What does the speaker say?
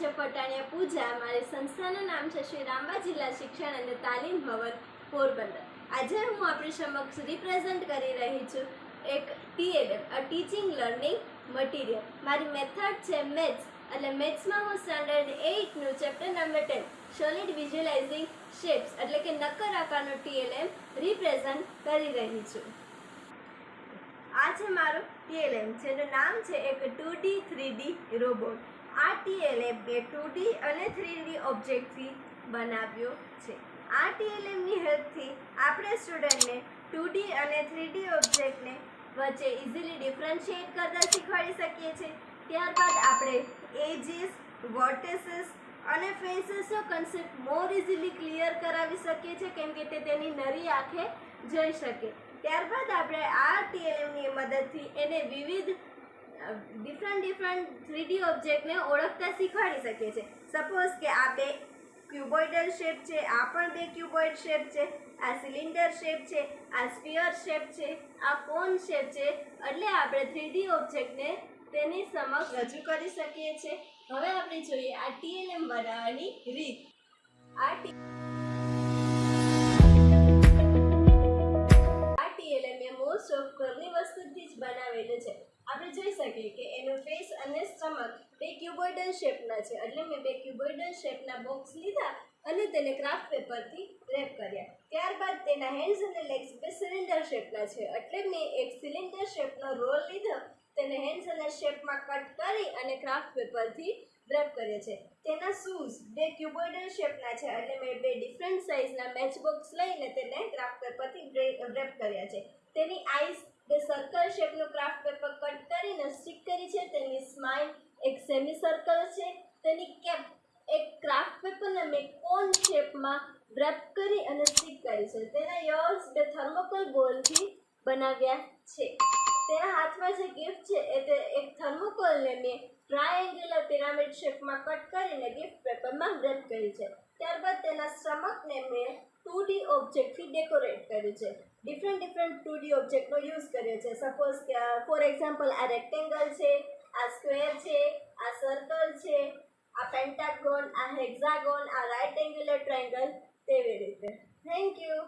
છે પટાણિયા પૂજા મારી સંસ્થાનું નામ છે શ્રી રામબા જિલ્લા શિક્ષણ અને તાલીમ ભવન પોરબંદર. આજે હું આપણી સમક્ષ રિપ્રેઝન્ટ કરી રહી છું એક TLM a teaching learning material મારી મેથડ છે મેથ્સ એટલે મેથ્સમાં હું standard એઇટનું chapter number ten solid visualising shapes એટલે કે નક્કર આકારનું ટીએલએમ રિપ્રેઝન્ટ કરી રહી છું. આ છે મારો ટીએલએમ જેનું નામ છે એક two D three D robot આ ટીએલએમ મેં ટુ ડી અને થ્રી ડી ઓબ્જેક્ટથી બનાવ્યો છે. આ ટીએલએમની હેલ્પથી આપણે સ્ટુડન્ટને ટુ ડી અને થ્રી ડી ઓબ્જેક્ટને વચ્ચે ઇઝીલી ડિફરન્શિએટ કરતા શીખવાડી શકીએ છીએ. ત્યારબાદ આપણે એજીસ, વર્ટેસીસ અને ફેસીસનો કન્સેપ્ટ મોર ઇઝીલી ક્લિયર કરાવી શકીએ છીએ કેમ કે તે તેની નરી આંખે જઈ શકે. ત્યારબાદ આપણે આ ટીએલએમની મદદથી એને વિવિધ ડિફરન્ટ ડિફરન્ટ થ્રીડી ઓબ્જેક્ટને ઓળખતા શીખવાડી શકીએ છીએ. સપોઝ કે આ બે ક્યુબોઇડલ શેપ છે, આ પણ બે ક્યુબોઇડ શેપ છે, આ સિલિન્ડર શેપ છે, આ સ્પીયર શેપ છે, આ કોન શેપ છે, એટલે આપણે થ્રીડી ઓબ્જેક્ટને તેની સમક્ષ રજૂ કરી શકીએ છીએ. હવે આપણે જોઈએ આ ટીએલએમ બનાવવાની રીત. આ ટી આ ટીએલએમ એ મોસ્ટ ઓફ ઘરની વસ્તુથી જ બનાવેલું છે. આપણે જોઈ શકીએ કે એનો ફેસ અને સ્ટમક બે ક્યુબોઇડલ શેપના છે. એટલે મેં બે ક્યુબોઇડલ શેપના બોક્સ લીધા અને તેને ક્રાફ્ટ પેપરથી રેપ કર્યા. ત્યારબાદ તેના હેન્ડ્સ અને લેગ્સ બે સિલિન્ડર શેપના છે. એટલે મેં એક સિલિન્ડર શેપનો રોલ લીધો, તેને હેન્ડ્સ અને શેપમાં કટ કરી અને ક્રાફ્ટ પેપરથી રેપ કરે છે. તેના શૂઝ બે ક્યુબોઇડલ શેપના છે. એટલે મેં બે ડિફરન્ટ સાઇઝના મેચ બોક્સ લઈને તેને ક્રાફ્ટ પેપરથી રેપ કર્યા છે. તેની આઈસ બે સર્કલ શેપનું ક્રાફ્ટ કટ કરી છે, તેની સ્માઇલ એક સેમી સર્કલ છે, તેની કેપ એક ક્રાફ્ટ પેપરને મેં કોન શેપમાં રેપ કરી અને સ્ટિક કરી છે. તેના યર્સ બે થર્મોકોલ બોલથી બનાવ્યા છે. તેના હાથમાં જે ગિફ્ટ છે, એ તે એક થર્મોકોલને મેં ટ્રાયેંગ્યુલર પિરામિડ શેપમાં કટ કરીને ગિફ્ટ પેપરમાં રેપ કરી છે. ત્યારબાદ તેના સ્ટમકને મેં ટુ ડી ઓબ્જેક્ટથી ડેકોરેટ કર્યું છે. ડિફરન્ટ ડિફરન્ટ ટુ ડી ઓબ્જેક્ટનો યુઝ કર્યો છે. સપોઝ કે ફોર એક્ઝામ્પલ આ રેક્ટેંગલ છે, આ સ્ક્વેર છે, આ સર્કલ છે, આ પેન્ટાગોન આ હેક્ઝાગોન આ રાઇટ એંગ્યુલર ટ્રાયેંગલ તેવી રીતે. Thank you